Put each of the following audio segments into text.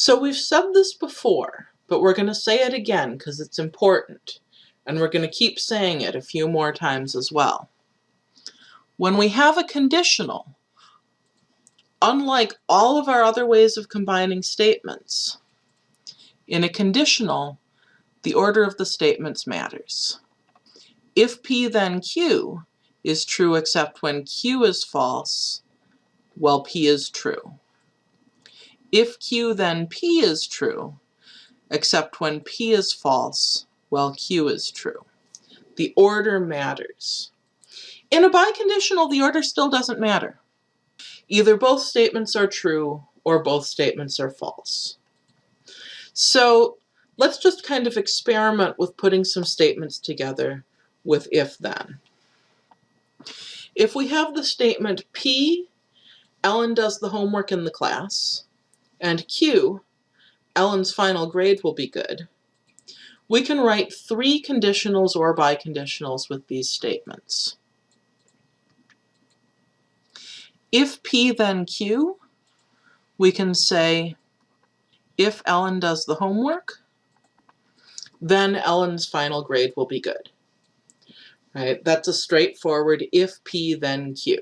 So we've said this before, but we're going to say it again because it's important. And we're going to keep saying it a few more times as well. When we have a conditional, unlike all of our other ways of combining statements, in a conditional, the order of the statements matters. If P then Q is true except when Q is false, well P is true. If Q then P is true, except when P is false, well Q is true. The order matters. In a biconditional, the order still doesn't matter. Either both statements are true or both statements are false. So let's just kind of experiment with putting some statements together with if then. If we have the statement P, Ellen does the homework in the class, and Q, Ellen's final grade will be good, we can write three conditionals or biconditionals with these statements. If P then Q, we can say if Ellen does the homework, then Ellen's final grade will be good. Right? That's a straightforward if P then Q.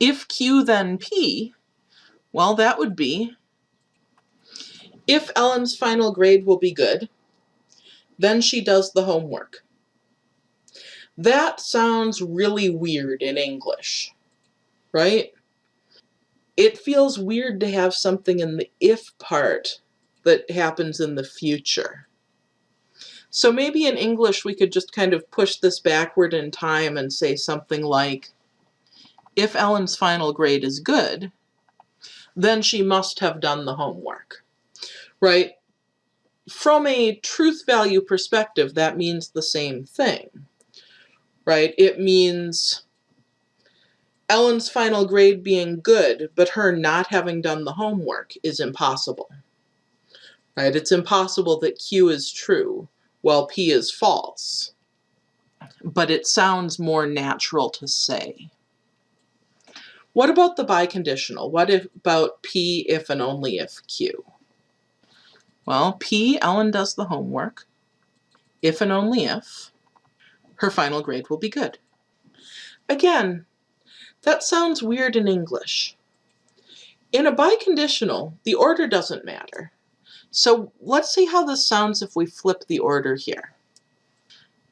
If Q then P, well, that would be if Ellen's final grade will be good, then she does the homework. That sounds really weird in English, right? It feels weird to have something in the if part that happens in the future. So maybe in English we could just kind of push this backward in time and say something like, if Ellen's final grade is good, then she must have done the homework, right? From a truth value perspective, that means the same thing, right? It means Ellen's final grade being good, but her not having done the homework is impossible, right? It's impossible that Q is true while P is false, but it sounds more natural to say. What about the biconditional? What if, about P if and only if Q? Well, P, Ellen does the homework. If and only if, her final grade will be good. Again, that sounds weird in English. In a biconditional, the order doesn't matter. So let's see how this sounds if we flip the order here.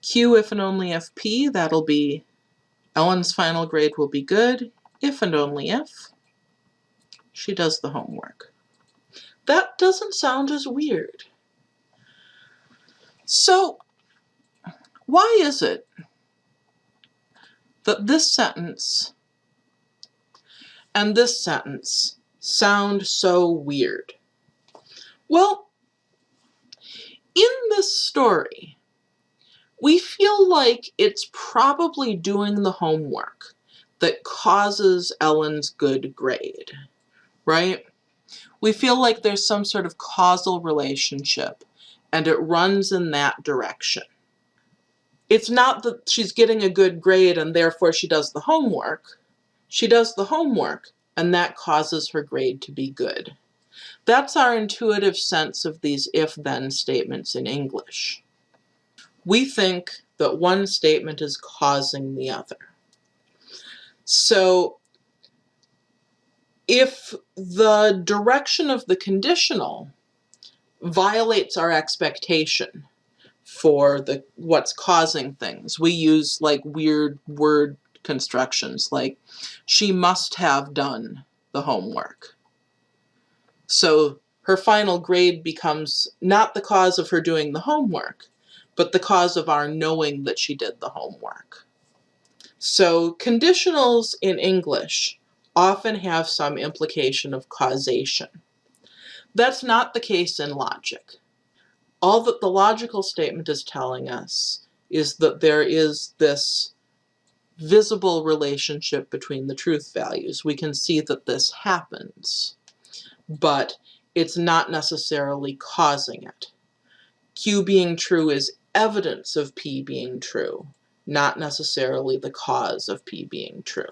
Q if and only if P, that'll be Ellen's final grade will be good if and only if she does the homework. That doesn't sound as weird. So why is it that this sentence and this sentence sound so weird? Well, in this story, we feel like it's probably doing the homework that causes Ellen's good grade, right? We feel like there's some sort of causal relationship and it runs in that direction. It's not that she's getting a good grade and therefore she does the homework. She does the homework and that causes her grade to be good. That's our intuitive sense of these if-then statements in English. We think that one statement is causing the other. So if the direction of the conditional violates our expectation for the what's causing things, we use like weird word constructions like she must have done the homework. So her final grade becomes not the cause of her doing the homework, but the cause of our knowing that she did the homework. So conditionals in English often have some implication of causation. That's not the case in logic. All that the logical statement is telling us is that there is this visible relationship between the truth values. We can see that this happens, but it's not necessarily causing it. Q being true is evidence of P being true not necessarily the cause of P being true.